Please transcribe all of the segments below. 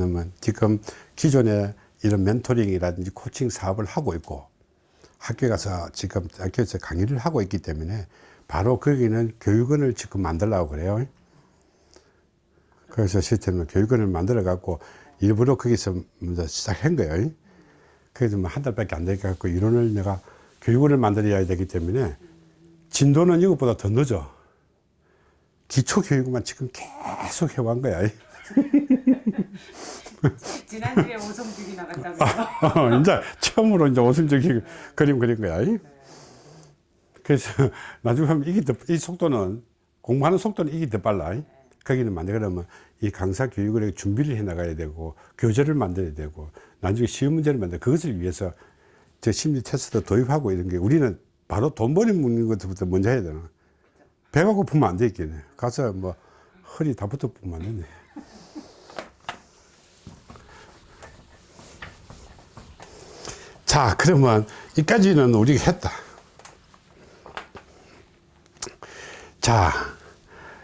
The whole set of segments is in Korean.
있냐면 지금 기존에 이런 멘토링이라든지 코칭 사업을 하고 있고 학교에 가서 지금 학교에서 강의를 하고 있기 때문에 바로 거기는 교육원을 지금 만들려고 그래요. 그래서 시스템을 교육원을 만들어 갖고 일부러 거기서 먼저 시작한 거예요. 그래도 뭐한 달밖에 안 되게 갖고 이론을 내가 교육원을 만들어야 되기 때문에 진도는 이것보다 더 늦어. 기초 교육만 지금 계속 해온 거야. 지난주에 오성죽이 나갔다고요? 어, 이제 처음으로 이제 오순적인 그림 그린 거야. 그래서 나중에 하면 이게 더, 이 속도는 공부하는 속도는 이게 더 빨라. 거기는 만들 그러면 이 강사 교육을 준비를 해 나가야 되고 교재를 만들어야 되고 나중에 시험 문제를 만들 그것을 위해서 저 심리 테스트 도입하고 이런 게 우리는 바로 돈 버리 묻는 것부터 먼저 해야 되나. 배가 고프면 안 되겠네. 가서 뭐 허리 다 붙어 보면 안 되네. 자, 그러면 이까지는 우리가 했다. 자,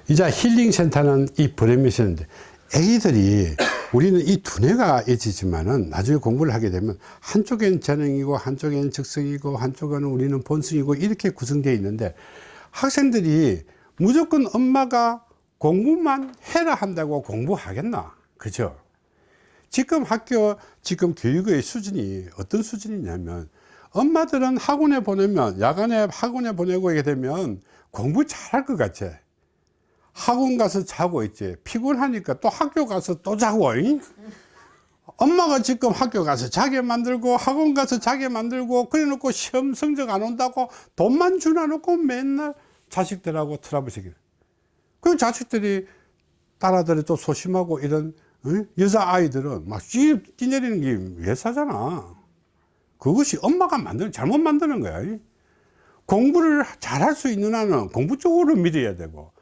이제 힐링센터는 이 브레미션인데, 애기들이 우리는 이 두뇌가 있지만은 나중에 공부를 하게 되면 한쪽엔 재능이고 한쪽엔 적성이고 한쪽은 우리는 본성이고 이렇게 구성되어 있는데 학생들이 무조건 엄마가 공부만 해라 한다고 공부하겠나? 그죠? 지금 학교 지금 교육의 수준이 어떤 수준이냐면 엄마들은 학원에 보내면 야간에 학원에 보내고 하게 되면 공부 잘할 것 같아. 학원 가서 자고 있지. 피곤하니까 또 학교 가서 또 자고 잉? 엄마가 지금 학교 가서 자게 만들고 학원 가서 자게 만들고 그래 놓고 시험 성적 안 온다고 돈만 주나 놓고 맨날 자식들하고 트러블 시키는 그 자식들이 딸아들이 또 소심하고 이런 여자 아이들은 막 뛰내리는 게 회사잖아. 그것이 엄마가 만드는 잘못 만드는 거야. 공부를 잘할 수 있는 아는 공부 쪽으로 밀어야 되고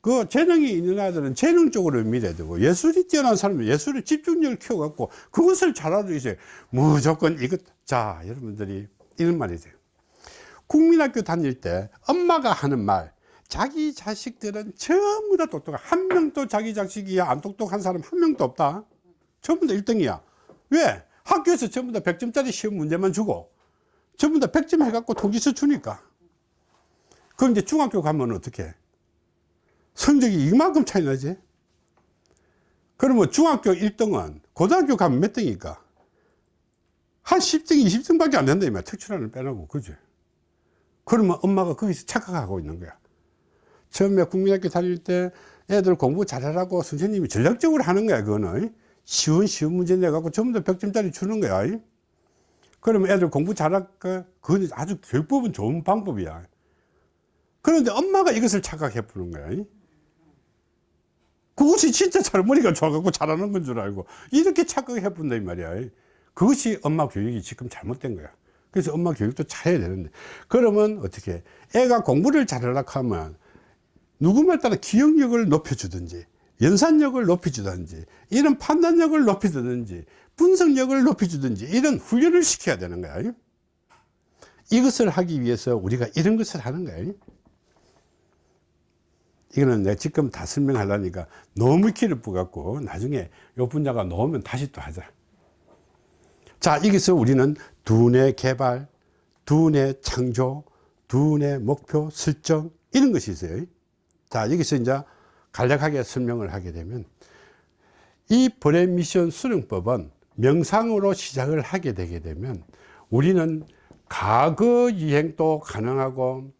그 재능이 있는 아들은 재능 쪽으로 밀어야 되고 예술이 뛰어난 사람은 예술의 집중력을 키워갖고 그것을 잘하도 이제 무조건 이것 자 여러분들이 이런 말이 돼요. 국민학교 다닐 때 엄마가 하는 말 자기 자식들은 전부 다 똑똑해. 한 명도 자기 자식이 안 똑똑한 사람 한 명도 없다. 전부 다 1등이야. 왜? 학교에서 전부 다 100점짜리 시험 문제만 주고 전부 다 100점 해갖고 통지서 주니까. 그럼 이제 중학교 가면 어떻게 해? 성적이 이만큼 차이 나지? 그러면 중학교 1등은 고등학교 가면 몇 등일까? 한 10등 20등 밖에 안 된다 이말 특출화를 빼놓고. 그죠 그러면 엄마가 거기서 착각하고 있는 거야 처음에 국민학교 다닐 때 애들 공부 잘하라고 선생님이 전략적으로 하는 거야 그거는. 쉬운 쉬운 문제 내갖고 전부 다 100점짜리 주는 거야. 그러면 애들 공부 잘할까? 그건 아주 교육법은 좋은 방법이야. 그런데 엄마가 이것을 착각해 보는 거야. 그것이 진짜 잘 머리가 좋아갖고 잘하는 건 줄 알고 이렇게 착각해 본다 이 말이야. 그것이 엄마 교육이 지금 잘못된 거야. 그래서 엄마 교육도 잘해야 되는데. 그러면 어떻게 애가 공부를 잘하려고 하면 누구 말 따라 기억력을 높여주든지 연산력을 높여주든지 이런 판단력을 높여주든지 분석력을 높여주든지 이런 훈련을 시켜야 되는 거야. 이것을 하기 위해서 우리가 이런 것을 하는 거야. 이거는 내가 지금 다 설명하려니까 너무 길을 뿌갖고 나중에 요 분야가 나오면 다시 또 하자. 자 여기서 우리는 두뇌 개발 두뇌 창조 두뇌 목표 설정 이런 것이 있어요 자 여기서 이제 간략하게 설명을 하게 되면 이 브레인 미션 수련법은 명상으로 시작을 하게 되게 되면 우리는 과거 여행도 가능하고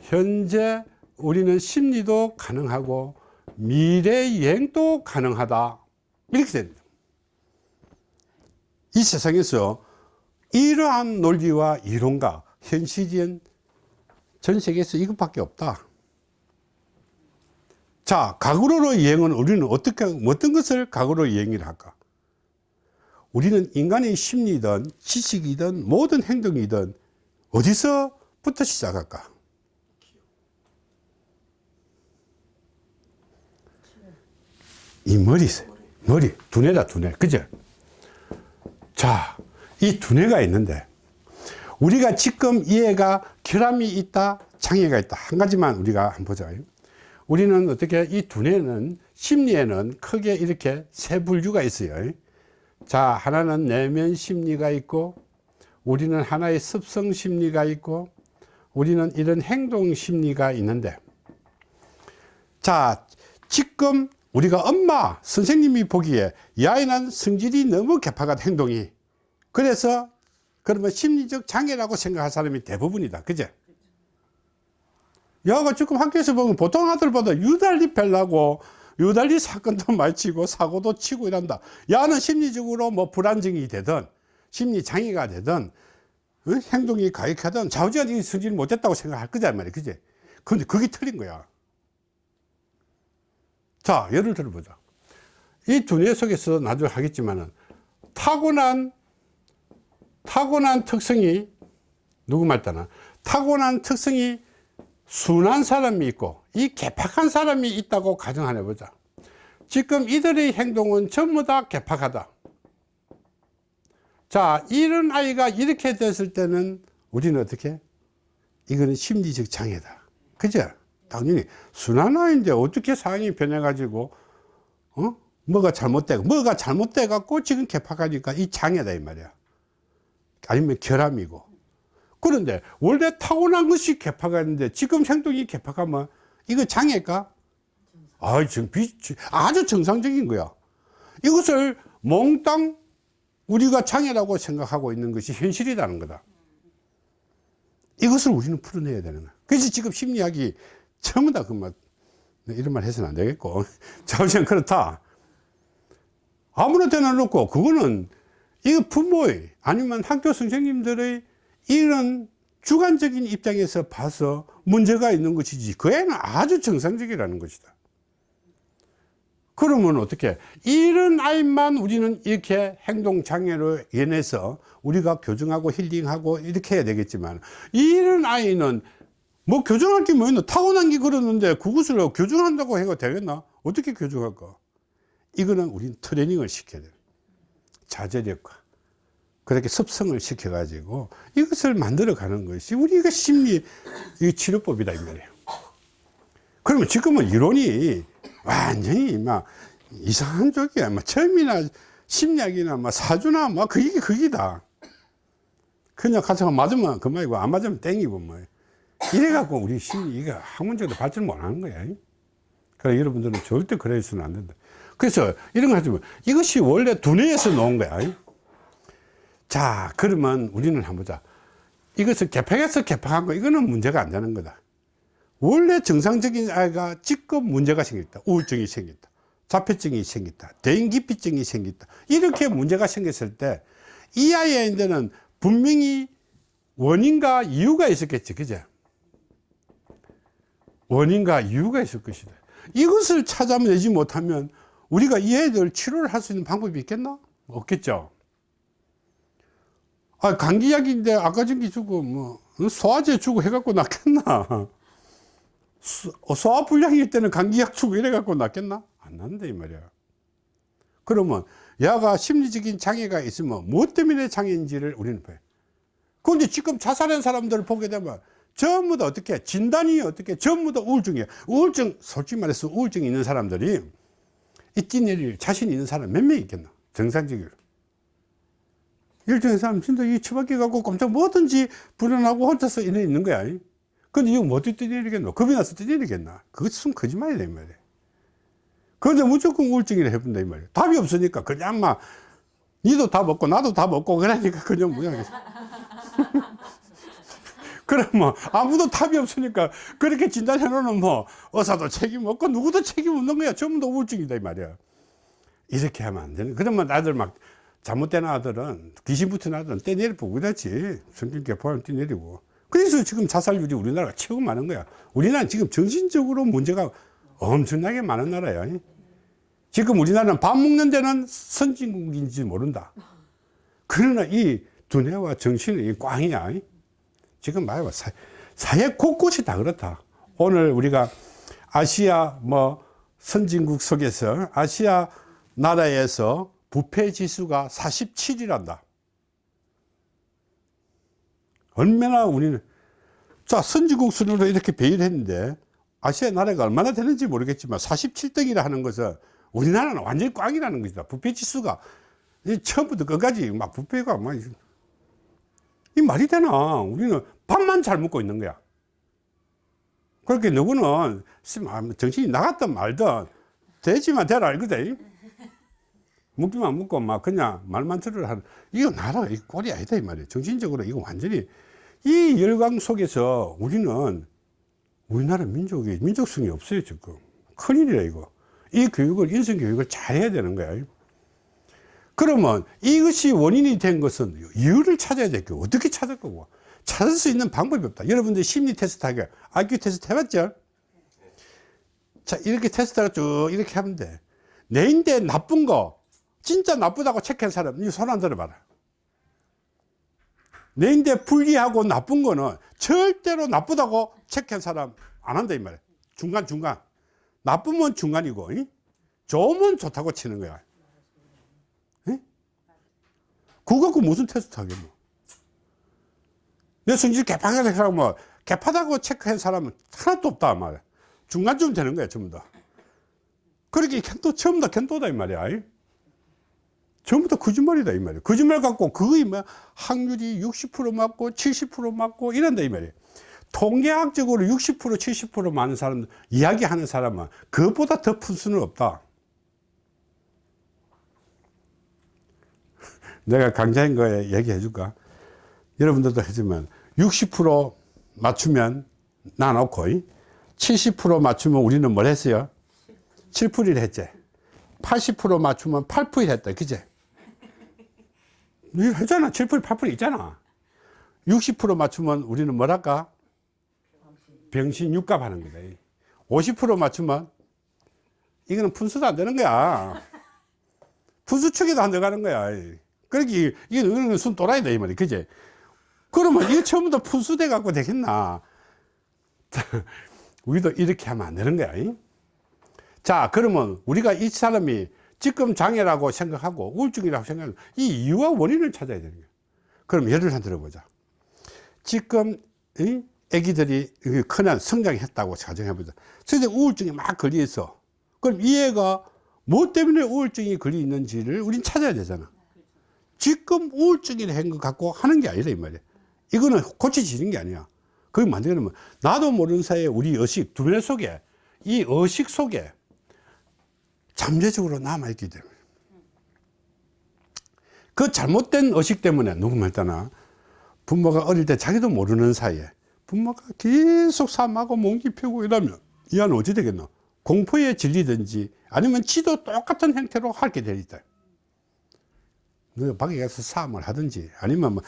현재 우리는 심리도 가능하고 미래 유행도 가능하다. 이렇게 됩니다. 이 세상에서 이러한 논리와 이론과 현실인 전 세계에서 이것밖에 없다 자, 각으로 여행은 우리는 어떻게, 어떤 것을 각으로 여행을 할까? 우리는 인간의 심리든 지식이든 모든 행동이든 어디서부터 시작할까? 이 머리, 머리, 두뇌다, 두뇌. 그죠? 자, 이 두뇌가 있는데, 우리가 지금 이 애가 결함이 있다, 장애가 있다. 한 가지만 우리가 한번 보자. 우리는 어떻게 이 두뇌는 심리에는 크게 이렇게 세 분류가 있어요. 자, 하나는 내면 심리가 있고, 우리는 하나의 습성 심리가 있고, 우리는 이런 행동 심리가 있는데, 자, 지금 우리가 엄마, 선생님이 보기에 이 아이는 성질이 너무 개파가 행동이. 그래서 그러면 심리적 장애라고 생각할 사람이 대부분이다. 그제? 야가 지금 학교에서 보면 보통 아들보다 유달리 펠라고 유달리 사건도 많이 치고 사고도 치고 이란다. 야는 심리적으로 뭐 불안정이 되든 심리 장애가 되든 어? 행동이 가익하든 좌우지간이 성질 못했다고 생각할 거잖아 말이야. 그제? 근데 그게 틀린 거야. 자, 예를 들어보자. 이 두뇌 속에서 나중에 하겠지만은 타고난 타고난 특성이 누구 말따나 타고난 특성이 순한 사람이 있고 이 개팍한 사람이 있다고 가정하나 보자. 지금 이들의 행동은 전부 다 개팍하다. 자, 이런 아이가 이렇게 됐을 때는 우리는 어떻게? 이거는 심리적 장애다. 그죠? 당연히 순한 아이인데 어떻게 상황이 변해 가지고 어? 뭐가 잘못되고 뭐가 잘못돼 갖고 지금 개팍하니까 이 장애다 이 말이야. 아니면 결함이고. 그런데 원래 타고난 것이 개파가 있는데 지금 행동이 개파가면 이거 장애일까? 아, 지금 비, 아주 정상적인 거야. 이것을 몽땅 우리가 장애라고 생각하고 있는 것이 현실이라는 거다. 이것을 우리는 풀어내야 되는 거야. 그래서 지금 심리학이 전부 다 그 말, 이런 말 해서는 안 되겠고. 자우지간 그렇다. 아무나 대놔놓고 그거는 이거 부모의 아니면 학교 선생님들의 이런 주관적인 입장에서 봐서 문제가 있는 것이지 그 애는 아주 정상적이라는 것이다. 그러면 어떻게 이런 아이만 우리는 이렇게 행동장애로 인해서 우리가 교정하고 힐링하고 이렇게 해야 되겠지만 이런 아이는 뭐 교정할 게 뭐 있나 타고난 게 그러는데 그것을 교정한다고 해가 되겠나? 어떻게 교정할까? 이거는 우리는 트레이닝을 시켜야 돼요 자제력과 그렇게 습성을 시켜 가지고 이것을 만들어 가는 것이 우리가 심리 이 치료법이다 이 말이에요. 그러면 지금은 이론이 완전히 막 이상한 쪽이야. 막 처음이나 심리학이나 막 사주나 막 그게 그기다. 그냥 가서 맞으면 그만이고 안 맞으면 땡이고 뭐. 이래 갖고 우리 심리가 학문적으로 발전 못 하는 거야. 그래 여러분들은 절대 그래서는 안 된다. 그래서 이런 거 하지만 이것이 원래 두뇌에서 나온 거야 자 그러면 우리는 한번 보자. 이것을 개팍해서 개팍한 거 이거는 문제가 안 되는 거다. 원래 정상적인 아이가 직접 문제가 생겼다. 우울증이 생겼다. 자폐증이 생겼다. 대인기피증이 생겼다. 이렇게 문제가 생겼을 때 이 아이한테는 분명히 원인과 이유가 있었겠지 그죠 원인과 이유가 있을 것이다. 이것을 찾아내지 못하면 우리가 이 애들 치료를 할 수 있는 방법이 있겠나? 없겠죠 아, 감기 약인데 아까 전기 주고 뭐 소화제 주고 해갖고 낫겠나? 소- 어, 소화 불량일 때는 감기약 주고 이래갖고 낫겠나? 안 난다 이 말이야. 그러면 야가 심리적인 장애가 있으면 무엇 때문에 장애인지를 우리는 봐요. 그런데 지금 자살한 사람들을 보게 되면 전부 다 어떻게 진단이 어떻게 전부 다 우울증이에요. 우울증 솔직히 말해서 우울증 있는 사람들이 이 뛰내릴 자신 있는 사람 몇 명 있겠나? 정상적으로. 일정의 사람 진짜 이 처박혀 갖고 깜짝 뭐든지 불안하고 혼자서 이래 있는 거야. 근데 이거 뭐 어떻게 뛰내리겠노? 겁이 나서 뛰내리겠나? 그것은 거짓말이다, 이 말이야. 그런데 무조건 우울증이라 해본다, 이 말이야. 답이 없으니까 그냥 막, 니도 답 없고 나도 답 없고 그러니까 그냥 뭐야. 그러면 아무도 답이 없으니까 그렇게 진단해 놓으면 뭐 의사도 책임 없고 누구도 책임 없는 거야. 전부 다 우울증이다, 이 말이야. 이렇게 하면 안 되는. 그러면 아들 막 잘못된 아들은 귀신 붙은 아들은 떼내리고 그렇지. 성격 개포하면 떼내리고. 그래서 지금 자살률이 우리나라가 최고 많은 거야. 우리나라는 지금 정신적으로 문제가 엄청나게 많은 나라야. 지금 우리나라는 밥 먹는 데는 선진국인지 모른다. 그러나 이 두뇌와 정신은 이 꽝이야 지금 사, 사회 곳곳이 다 그렇다. 오늘 우리가 아시아 뭐 선진국 속에서 아시아 나라에서 부패 지수가 47이란다. 얼마나 우리는 자 선진국 순으로 이렇게 배열했는데 아시아 나라가 얼마나 되는지 모르겠지만 47등이라 하는 것은 우리나라는 완전히 꽝이라는 것이다. 부패 지수가 이 처음부터 끝까지 막 부패가 막 이 말이 되나? 우리는 밥만 잘 먹고 있는 거야. 그렇게 누구는 정신이 나갔든 말든 되지만 되라 알거든. 묻기만 묻고 막 그냥 말만 들으라 이거 나라가 이 꼴이 아니다 이 말이에요. 정신적으로 이거 완전히 이 열강 속에서 우리는 우리나라 민족이 민족성이 없어요 지금. 큰일이야 이거. 이 교육을 인성 교육을 잘 해야 되는 거야. 그러면 이것이 원인이 된 것은 이유를 찾아야 될 거고 어떻게 찾을 거고. 찾을 수 있는 방법이 없다. 여러분들 심리 테스트 하게. IQ 테스트 해봤죠? 자 이렇게 테스트가 쭉 이렇게 하면 돼 내 인데 나쁜 거 진짜 나쁘다고 체크한 사람 이 손 안 들어봐라. 내 인데 불리하고 나쁜 거는 절대로 나쁘다고 체크한 사람 안 한다 이 말이야. 중간중간. 나쁘면 중간이고 이? 좋으면 좋다고 치는 거야. 이? 그거 갖고 무슨 테스트 하겠노 내 성질 개판하게 하면 뭐 개판하고 체크한 사람은 하나도 없다 말이야. 중간쯤 되는 거야 전부 다. 그렇게 캔도 처음 다 캔도다 이 말이야 이? 전부 다 거짓말이다 이 말이야 거짓말 갖고 그거이 뭐 확률이 60% 맞고 70% 맞고 이런다 이 말이야 통계학적으로 60% 70% 많은 사람 이야기하는 사람은 그것보다 더푼 수는 없다. 내가 강좌인 거에 얘기해 줄까? 여러분들도 하지만 60% 맞추면 나 놓고 70% 맞추면 우리는 뭘 했어요? 7%를 했지. 80% 맞추면 8% 했다. 그제 이거 했잖아. 7% 8% 있잖아. 60% 맞추면 우리는 뭐랄까? 병신 육갑 하는 거다. 50% 맞추면 이거는 분수도 안 되는 거야. 분수 축에도 안 들어가는 거야. 그러기 이거는 순 또라이다 이 말이야. 그제 그러면 이거 처음부터 분수돼 갖고 되겠나? 우리도 이렇게 하면 안 되는 거야 자 그러면 우리가 이 사람이 지금 장애라고 생각하고 우울증이라고 생각하고 이 이유와 원인을 찾아야 되는 거야 그럼 예를 하나 들어보자. 지금 이 애기들이 크면 성장했다고 가정해보자. 근데 우울증이 막 걸려 있어. 그럼 이 애가 뭐 때문에 우울증이 걸려 있는지를 우린 찾아야 되잖아. 지금 우울증이라 한것 갖고 하는 게 아니라 이 말이야. 이거는 고쳐지는 게 아니야. 그게 만들면 나도 모르는 사이에 우리 의식 두뇌 속에 이 의식 속에 잠재적으로 남아있기 때문에. 그 잘못된 의식 때문에 누구 말따나 부모가 어릴 때 자기도 모르는 사이에 부모가 계속 삶하고 몽기 펴고 이러면 이 아는 어찌 되겠노? 공포에 질리든지 아니면 지도 똑같은 형태로 있다. 너 밖에 가서 싸움을 하든지 아니면 뭐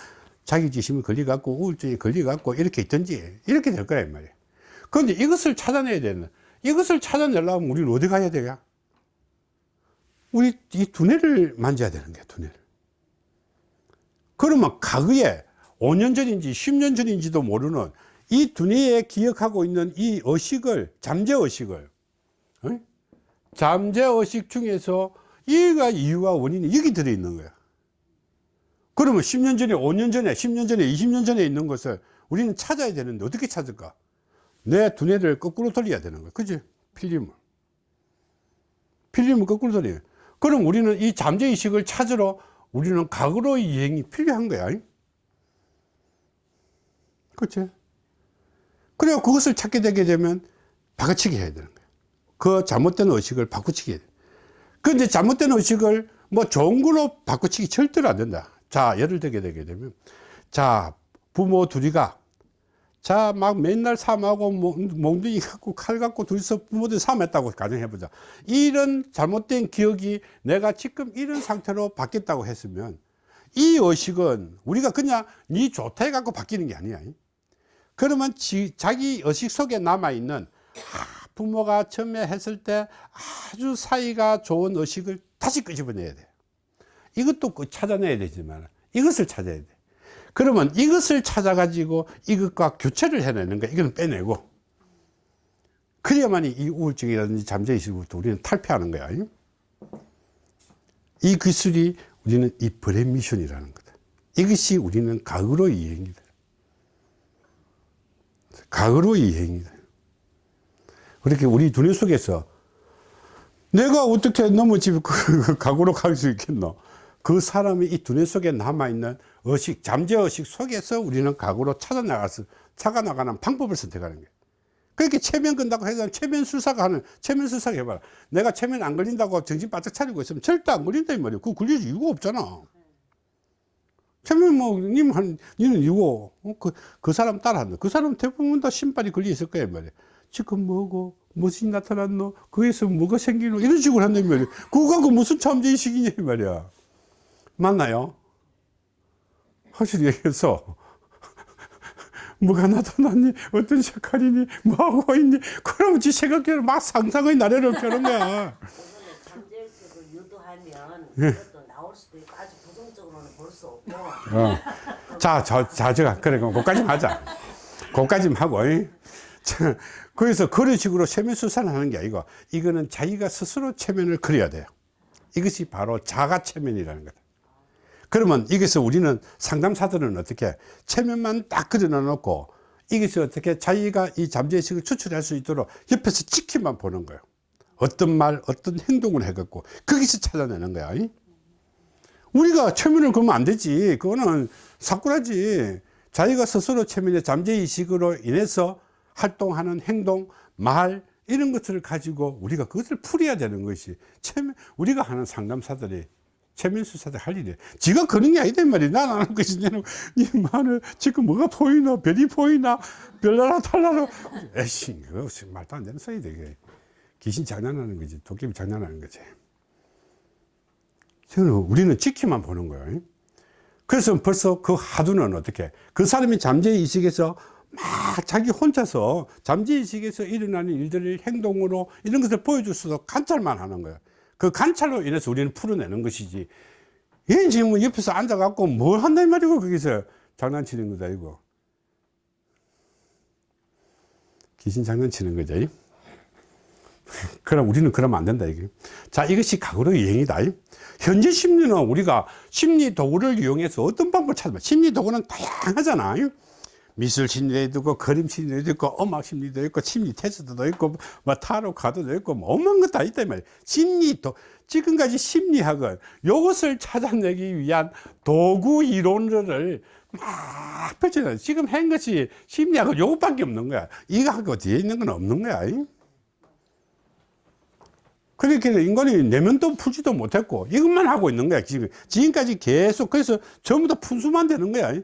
자기 지심이 걸려갖고 우울증이 걸려갖고 이렇게 있든지 이렇게 될이 말이야. 그런데 이것을 찾아내야 되는 이것을 찾아내려면 우리는 어디 가야 돼요 우리 이 두뇌를 만져야 되는 거야 두뇌를. 그러면 과거에 5년 전인지 10년 전인지도 모르는 이 두뇌에 기억하고 있는 이 의식을 잠재의식을 어? 잠재의식 중에서 이가 이유와 원인이 여기 들어있는 거야. 그러면 10년 전에 5년 전에 10년 전에 20년 전에 있는 것을 우리는 찾아야 되는데 어떻게 찾을까? 내 두뇌를 거꾸로 돌려야 되는 거야. 그지? 필름을. 필름을 거꾸로 돌려 그럼 우리는 이 잠재의식을 찾으러 우리는 과거로의 여행이 필요한 거야. 그치? 그래야 그것을 찾게 되게 되면 바꿔치기 해야 되는 거야. 그 잘못된 의식을 바꿔치기 해야 돼. 근데 잘못된 의식을 뭐 좋은 걸로 바꿔치기 절대로 안 된다. 자 예를 들게 되게 되면 자 부모 둘이가 자 막 맨날 삶하고 몽둥이 갖고 칼 갖고 둘이서 부모들 삶했다고 가정해보자. 이런 잘못된 기억이 내가 지금 이런 상태로 바뀌었다고 했으면 이 의식은 우리가 그냥 니 좋다 해갖고 바뀌는 게 아니야. 그러면 지, 자기 의식 속에 남아있는 아, 부모가 처음에 했을 때 아주 사이가 좋은 의식을 다시 끄집어내야 돼. 이것도 찾아내야 되지만 이것을 찾아야 돼 그러면 이것을 찾아 가지고 이것과 교체를 해내는 거야. 이건 빼내고. 그래야만이 이 우울증이라든지 잠재의식부터 우리는 탈피하는 거야. 이 기술이 우리는 이 브레미션이라는 거다. 이것이 우리는 과거로의 여행이다 과거로의 여행이다 그렇게 우리 두뇌 속에서 내가 어떻게 넘어집 그 각오로 갈 수 있겠노? 그 사람이 이 두뇌 속에 남아있는 의식, 잠재의식 속에서 우리는 각오로 찾아 나가서, 찾아 나가는 방법을 선택하는 거예요. 그렇게 체면 건다고 해서 체면 수사가 하는, 체면 수사가 해봐라. 내가 체면 안 걸린다고 정신 바짝 차리고 있으면 절대 안 걸린다, 이 말이에요. 그거 걸릴 이유가 없잖아. 체면 뭐, 님 한, 니는 이거, 어, 그, 그 사람 따라한다. 그 사람 대부분 다 신발이 걸려 있을 거야, 이 말이야. 지금 뭐고, 무엇이 나타났노? 거기서 뭐가 생기노? 이런 식으로 한단 말이야. 그거 갖고 무슨 잠재의식이냐, 이 말이야. 맞나요? 확실히 얘기해서 뭐가 나타났니? 어떤 색깔이니? 뭐하고 있니? 그러면 지 생각대로 막 상상의 나래를 펴는 거야. 잠재의식을 유도하면 예. 그것도 나올 수도 있고 아주 부정적으로는 볼 수 없고 어. 자, 저, 자, 제가, 그래, 그럼 그까지 하자. 그까지 하고, 이. 자, 그래서 그런 식으로 체면 수사를 하는 게 아니고, 이거는 자기가 스스로 체면을 그려야 돼요. 이것이 바로 자가 체면이라는 거다. 그러면 이것을 우리는 상담사들은 어떻게 체면만 딱 그려놓고 이것이 어떻게 자기가 이 잠재의식을 추출할 수 있도록 옆에서 지키만 보는 거예요. 어떤 말, 어떤 행동을 해갖고 거기서 찾아내는 거야. 이? 우리가 체면을 그러면 안 되지. 그거는 사꾸라지. 자기가 스스로 체면의 잠재의식으로 인해서 활동하는 행동, 말, 이런 것들을 가지고 우리가 그것을 풀어야 되는 것이 체면, 우리가 하는 상담사들이 체면수사들 할 일이야. 지가 그런 게 아니다, 이 말이야. 난안 하는 것이, 니 말을, 지금 뭐가 보이나, 별이 보이나, 별나라 달나라. 에이씨, 그거 말도 안 되는 소리다, 이게. 귀신 장난하는 거지. 도깨비 장난하는 거지. 우리는 지키만 보는 거예요. 그래서 벌써 그 하두는 어떻게 그 사람이 잠재의식에서 막 자기 혼자서 잠재의식에서 일어나는 일들을 행동으로 이런 것을 보여줄 수도 관찰만 하는 거예요. 그 관찰로 인해서 우리는 풀어내는 것이지. 얘 지금 뭐 옆에서 앉아갖고 뭘이 말이고 거기서 장난치는 거다 이거. 귀신 장난치는 거죠. 이? 그럼 우리는 그러면 안 된다 이게. 자 이것이 각오의 유행이다. 이. 현재 심리는 우리가 심리 도구를 이용해서 어떤 방법을 찾아봐. 심리 도구는 다양하잖아. 이. 미술 심리도 있고 그림 심리도 있고 음악 심리도 있고 심리 테스트도 있고 뭐 타로 카드도 있고 뭐 엄한 것 다 있단 말이야. 심리 도 지금까지 심리학은 이것을 찾아내기 위한 도구 이론들을 막 펼쳐놔. 지금 한 것이 심리학은 요것밖에 없는 거야. 이거하고 뒤에 있는 건 없는 거야. 이. 그렇게 인간이 내면도 풀지도 못했고 이것만 하고 있는 거야 지금 지금까지 계속 그래서 전부 다 분수만 되는 거야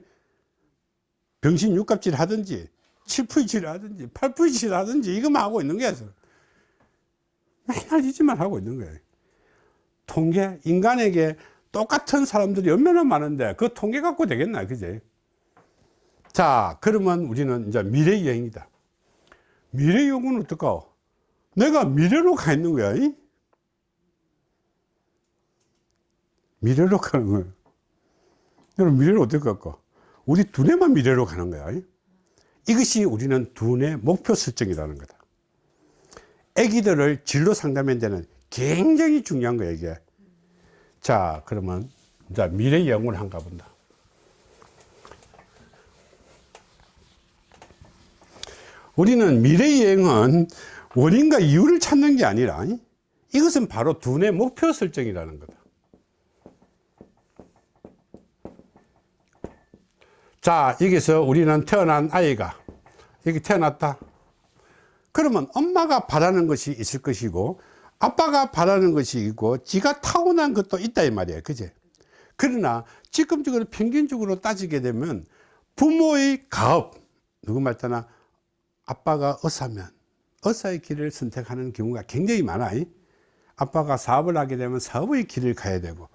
병신 육갑질 하든지 칠푸이질 하든지 팔푸이질 하든지 이것만 하고 있는 거야 맨날 이 짓만 하고 있는 거야 통계 인간에게 똑같은 사람들이 얼마나 많은데 그 통계 갖고 되겠나 그제 자 그러면 우리는 이제 미래 여행이다 미래 여행은 어떨까 내가 미래로 가 있는 거야. 이? 미래로 가는 거야. 여러분, 미래로 어떻게 갈까? 우리 두뇌만 미래로 가는 거야. 이? 이것이 우리는 두뇌 목표 설정이라는 거다. 애기들을 진로 상담하는 데는 굉장히 중요한 거야, 이게. 자, 그러면, 이제 미래 영혼을 한가 본다. 우리는 미래 여행은 원인과 이유를 찾는 게 아니라 이것은 바로 두뇌 목표 설정이라는 거다. 자, 여기서 우리는 태어난 아이가 여기 태어났다. 그러면 엄마가 바라는 것이 있을 것이고 아빠가 바라는 것이 있고 지가 타고난 것도 있다 이 말이에요. 그제? 그러나 지금적으로 평균적으로 따지게 되면 부모의 가업 누구 말따나 아빠가 의사면 의사의 길을 선택하는 경우가 굉장히 많아. 아빠가 사업을 하게 되면 사업의 길을 가야 되고,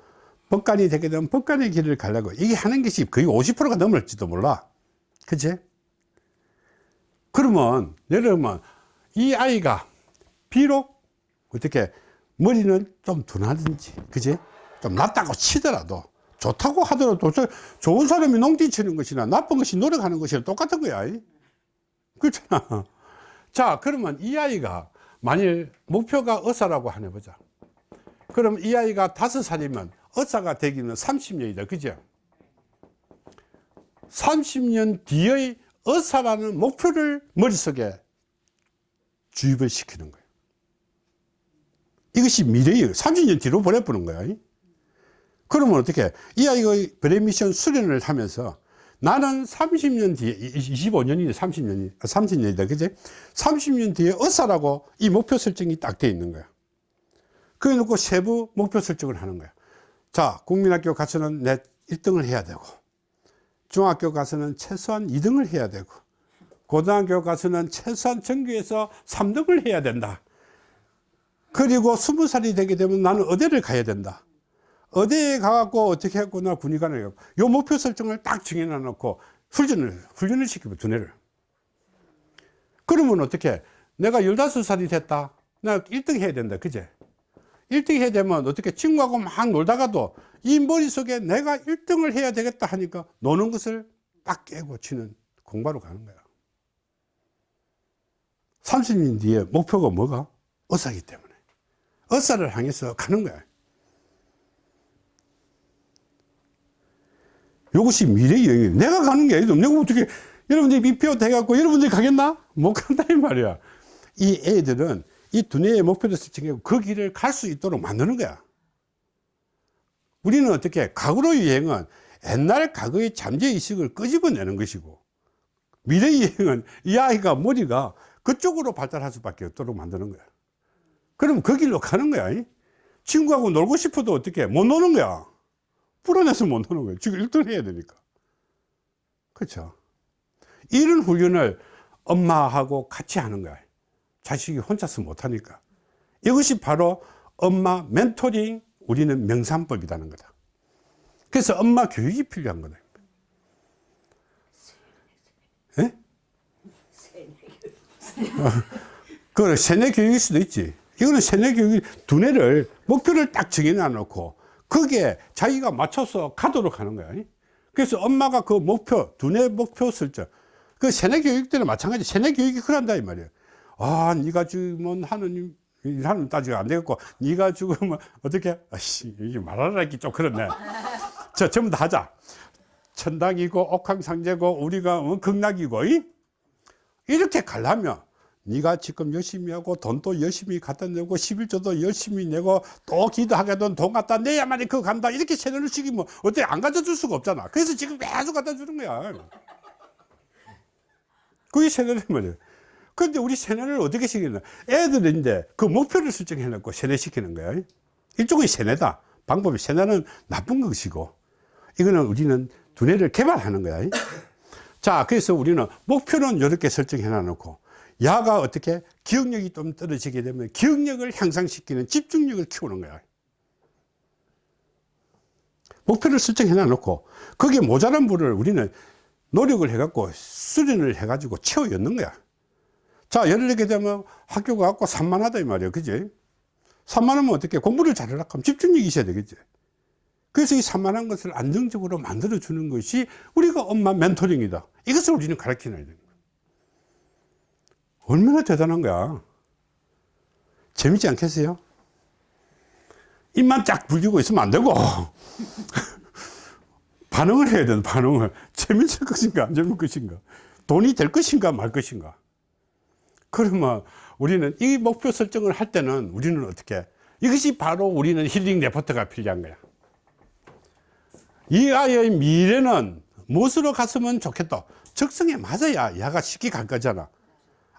법관이 되게 되면 법관의 길을 가려고, 이게 하는 것이 거의 50%가 넘을지도 몰라. 그치? 그러면, 예를 들면, 이 아이가 비록 어떻게 머리는 좀 둔하든지, 그치? 좀 낫다고 치더라도, 좋다고 하더라도, 저, 좋은 사람이 농띠 치는 것이나 나쁜 것이 노력하는 것이나 똑같은 거야. 그렇잖아. 자, 그러면 이 아이가 만일 목표가 의사라고 하나 보자. 그럼 이 아이가 다섯 살이면 의사가 되기는 30년이다. 그죠? 30년 뒤의 의사라는 목표를 머릿속에 주입을 시키는 거예요. 이것이 미래예요. 30년 뒤로 보내보는 거야. 그러면 어떻게, 이 아이가 브레미션 수련을 하면서 나는 30년 뒤에, 25년이네, 30년이, 30년이다. 그제? 30년 뒤에 어사라고 이 목표 설정이 딱 돼 있는 거야. 그래 놓고 세부 목표 설정을 하는 거야. 자, 국민학교 가서는 내 1등을 해야 되고, 중학교 가서는 최소한 2등을 해야 되고, 고등학교 가서는 최소한 전교에서 3등을 해야 된다. 그리고 20살이 되게 되면 나는 의대를 가야 된다. 의대에 가갖고 어떻게 했고 나 군의관을 요 목표 설정을 딱 정해놔 놓고 훈련을, 훈련을 시키고 두뇌를. 그러면 어떻게 내가 15살이 됐다. 나 1등 해야 된다. 그제? 1등 해야 되면 어떻게 친구하고 막 놀다가도 이 머릿속에 내가 1등을 해야 되겠다 하니까 노는 것을 딱 깨고 치는 공부하러 가는 거야. 30년 뒤에 목표가 뭐가? 의사기 때문에. 의사를 향해서 가는 거야. 이것이 미래의 여행이에요. 내가 가는 게 아니죠. 내가 어떻게, 여러분들이 미표 돼갖고 여러분들이 가겠나? 못 간다, 이 말이야. 이 애들은 이 두뇌의 목표를 설정하고 그 길을 갈 수 있도록 만드는 거야. 우리는 어떻게, 과거로의 여행은 옛날 과거의 잠재의식을 끄집어내는 것이고, 미래의 여행은 이 아이가 머리가 그쪽으로 발달할 수밖에 없도록 만드는 거야. 그럼 그 길로 가는 거야. 이? 친구하고 놀고 싶어도 어떻게, 못 노는 거야. 불안해서 못 노는 거예요. 지금 1등 해야 되니까. 그렇죠. 이런 훈련을 엄마하고 같이 하는 거야. 자식이 혼자서 못하니까. 이것이 바로 엄마 멘토링, 우리는 명산법이라는 거다. 그래서 엄마 교육이 필요한 거다. 예? 그 세뇌 교육일 수도 있지. 이거는 세뇌 교육이 두뇌를 목표를 딱 정해놔 놓고 거기에 자기가 맞춰서 가도록 하는 거야. 그래서 엄마가 그 목표, 두뇌 목표 설정. 그 세뇌 교육 때는 마찬가지. 세뇌 교육이 그런다 이 말이에요. 아, 네가 죽으면 하느님 하는 따지가 안 되겠고, 네가 죽으면 어떻게? 아씨, 이게 말하라 기 좀 그렇네. 자, 전부 다 하자. 천당이고 옥황상제고 우리가 어, 극락이고 이? 이렇게 가려면 네가 지금 열심히 하고 돈도 열심히 갖다 내고 11조도 열심히 내고 또 기도하게 돈, 돈 갖다 내야만이 그거 간다 이렇게 세뇌를 시키면 어떻게 안 갖다 줄 수가 없잖아 그래서 지금 계속 갖다 주는 거야 그게 세뇌란 말이에 요 그런데 우리 세뇌를 어떻게 시키냐? 애들인데 그 목표를 설정해 놓고 세뇌시키는 거야. 일종의 세뇌다. 방법이 세뇌는 나쁜 것이고. 이거는 우리는 두뇌를 개발하는 거야. 자 그래서 우리는 목표는 이렇게 설정해 놔놓고 야가 어떻게 기억력이 좀 떨어지게 되면 기억력을 향상시키는 집중력을 키우는 거야. 목표를 설정해 놔놓고 거기에 모자란 부를 우리는 노력을 해갖고 수련을 해가지고 채워 였는 거야 자 예를 들게 되면 학교 가 갖고 산만하다 이 말이야 그지? 산만하면 어떻게 공부를 잘하려고 하면 집중력이 있어야 되겠지. 그래서 이 산만한 것을 안정적으로 만들어 주는 것이 우리가 엄마 멘토링이다. 이것을 우리는 가르치는 거야. 얼마나 대단한 거야. 재밌지 않겠어요? 입만 쫙 불리고 있으면 안 되고. 반응을 해야 된다 반응을. 재밌을 것인가 안 재밌을 것인가. 돈이 될 것인가 말 것인가 그러면 우리는 이 목표 설정을 할 때는 우리는 어떻게? 이것이 바로 우리는 힐링 레포트가 필요한 거야. 이 아이의 미래는 무엇으로 갔으면 좋겠다? 적성에 맞아야 야가 쉽게 갈 거잖아.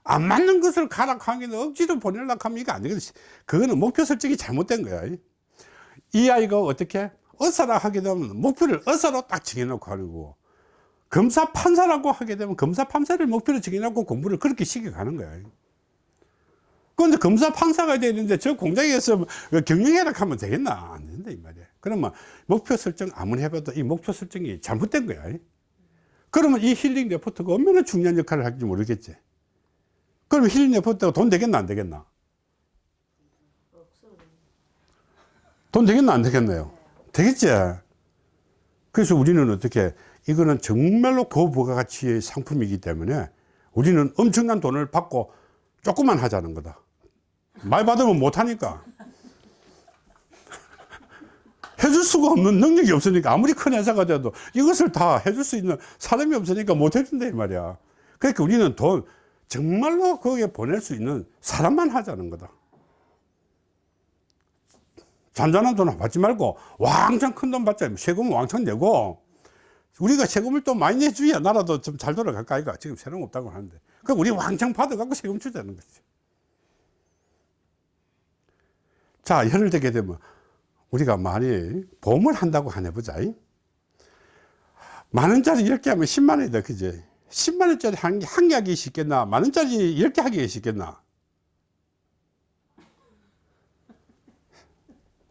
안 맞는 것을 가라 하기는 억지로 보내려고 하면 이거 안 되거든. 그거는 목표 설정이 잘못된 거야. 이 아이가 어떻게? 어사라 하게 되면 목표를 어사로 딱 정해놓고 하는 거고 검사 판사라고 하게 되면 검사 판사를 목표로 정해놓고 공부를 그렇게 시켜가는 거야. 그런데 검사 판사가 되는데 저 공장에서 경영해라 하면 되겠나? 안 된다, 이 말이야. 그러면 목표 설정 아무리 해봐도 이 목표 설정이 잘못된 거야. 그러면 이 힐링 레포트가 얼마나 중요한 역할을 할지 모르겠지. 그럼 힐링 레포트가 돈 되겠나 안 되겠나? 돈 되겠나 안 되겠나요? 되겠지. 그래서 우리는 어떻게 이거는 정말로 고부가가치의 상품이기 때문에 우리는 엄청난 돈을 받고 조금만 하자는 거다. 많이 받으면 못하니까. 해줄 수가 없는 능력이 없으니까 아무리 큰 회사가 돼도 이것을 다 해줄 수 있는 사람이 없으니까 못 해준다 이 말이야. 그러니까 우리는 돈 정말로 거기에 보낼 수 있는 사람만 하자는 거다. 잔잔한 돈 받지 말고 왕창 큰 돈 받자. 세금 왕창 내고 우리가 세금을 또 많이 내줘야 나라도 좀 잘 돌아갈까 이가 지금 세금 없다고 하는데 그 우리 왕창 받아갖고 세금 주자는 거지. 자, 예를 들게 되면 우리가 많이 보험을 한다고 하네 보자. 만 원짜리 10개 하면 10만 원이다. 그지? 10만 원짜리 한, 개- 한개 하기 쉽겠나? 만 원짜리 10개 하기 쉽겠나?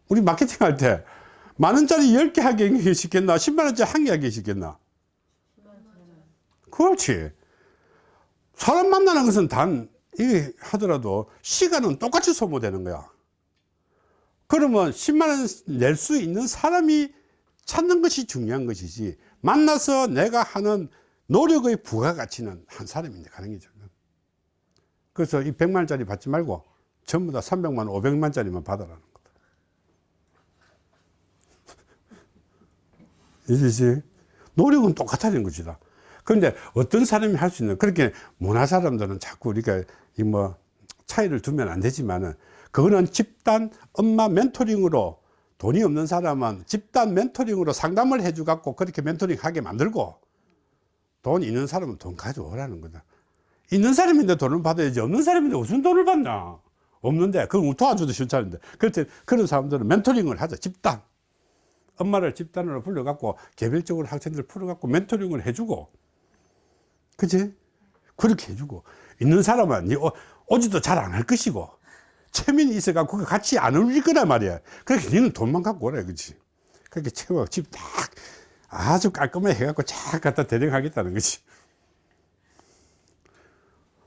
우리 마케팅 할 때 만 원짜리 10개 하기 쉽겠나? 10만 원짜리 한 개 하기 쉽겠나? 그렇지. 사람 만나는 것은 단, 이게 하더라도 시간은 똑같이 소모되는 거야. 그러면 10만원 낼 수 있는 사람이 찾는 것이 중요한 것이지, 만나서 내가 하는 노력의 부가가치는 한 사람인데 가는 거죠. 그래서 이 100만원짜리 받지 말고 전부 다 300만원, 500만원짜리만 받아라는 거다. 이제지 노력은 똑같다는 것이다. 그런데 어떤 사람이 할 수 있는 그렇게 문화 사람들은 자꾸 우리가 이 뭐 차이를 두면 안 되지만은 그거는 집단 엄마 멘토링으로 돈이 없는 사람은 집단 멘토링으로 상담을 해주 갖고 그렇게 멘토링 하게 만들고 돈 있는 사람은 돈 가져오라는 거다. 있는 사람인데 돈을 받아야지 없는 사람인데 무슨 돈을 받나? 없는데 그건 도와줘도 싫다는데 때 그런 사람들은 멘토링을 하자 집단 엄마를 집단으로 불러갖고 개별적으로 학생들 풀어갖고 멘토링을 해주고. 그지? 그렇게 해주고. 있는 사람은 니 오- 오지도 잘 안 할 것이고. 체면이 있어갖고 그 같이 안 어울릴 거란 말이야. 그렇게 니는 돈만 갖고 오라 그지 그렇게 채워 집딱 아주 깔끔하게 해갖고 쫙 갖다 대령하겠다는 거지.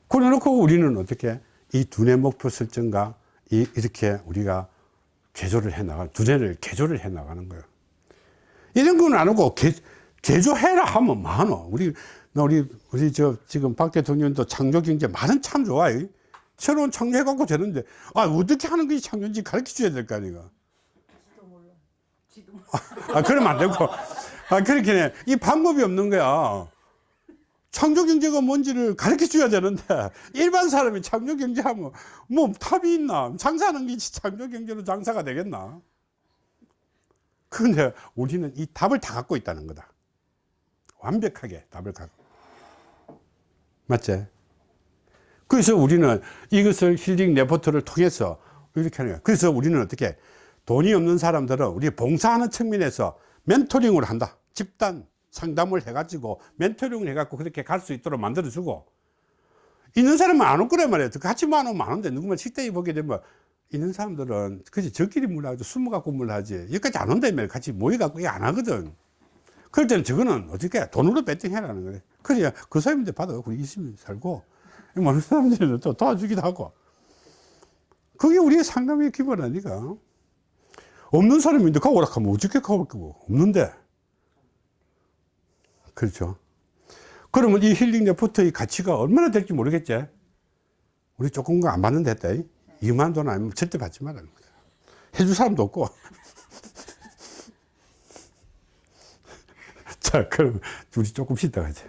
그래 놓고 우리는 어떻게 이 두뇌 목표 설정과 이, 이렇게 우리가 개조를 해 나가 두뇌를 개조를 해 나가는 거예요 이런 건 안 하고 개, 개조해라 하면 많어. 우리 나 우리 우리 저 지금 박 대통령도 창조 경제 말은 참 좋아. 이. 새로운 창조해 갖고 되는데 아 어떻게 하는 것이 창조인지 가르쳐 줘야 될 거 아니가. 아 그러면 안 되고 아 그렇게 해. 이 방법이 없는 거야. 창조 경제가 뭔지를 가르쳐 줘야 되는데 일반 사람이 창조 경제 하면 뭐 답이 있나? 장사하는 게 창조 경제로 장사가 되겠나? 그런데 우리는 이 답을 다 갖고 있다는 거다. 완벽하게 답을 갖고. 맞지? 그래서 우리는 이것을 힐링 레포트를 통해서 이렇게 하는 거야. 그래서 우리는 어떻게 돈이 없는 사람들은 우리 봉사하는 측면에서 멘토링을 한다. 집단 상담을 해가지고 멘토링을 해갖고 그렇게 갈 수 있도록 만들어주고 있는 사람은 안 올 거란 말이야. 같이 만 오면 안 온대. 누구만 식당에 보게 되면 있는 사람들은 그지 저끼리 물하지? 숨어 갖고 물하지? 여기까지 안 온다며. 같이 모여갖고 이게 안 하거든. 그럴 때는 저거는 어떻게 돈으로 배팅해라는 거래 그래야 그 사람들 받아갖고 열심히 살고 많은 사람들은 또 도와주기도 하고. 그게 우리의 상담의 기본 아니가? 없는 사람인데 가오라 하면 어떻게 거고? 없는데. 그렇죠. 그러면 이 힐링 레포트의 가치가 얼마나 될지 모르겠지. 우리 조금 거안 받는데 했다 2만 돈 아니면 절대 받지 말라는 거야 해줄 사람도 없고. 자 그럼 우리 조금 쉬다 가자